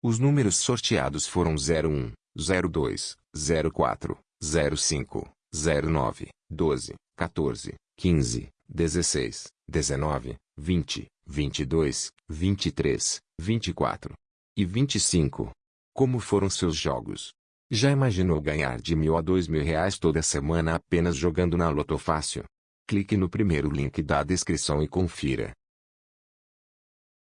Os números sorteados foram 01, 02, 04, 05, 09, 12, 14, 15, 16, 19, 20, 22, 23, 24 e 25. Como foram seus jogos? Já imaginou ganhar de mil a dois mil reais toda semana apenas jogando na Loto Fácil? Clique no primeiro link da descrição e confira.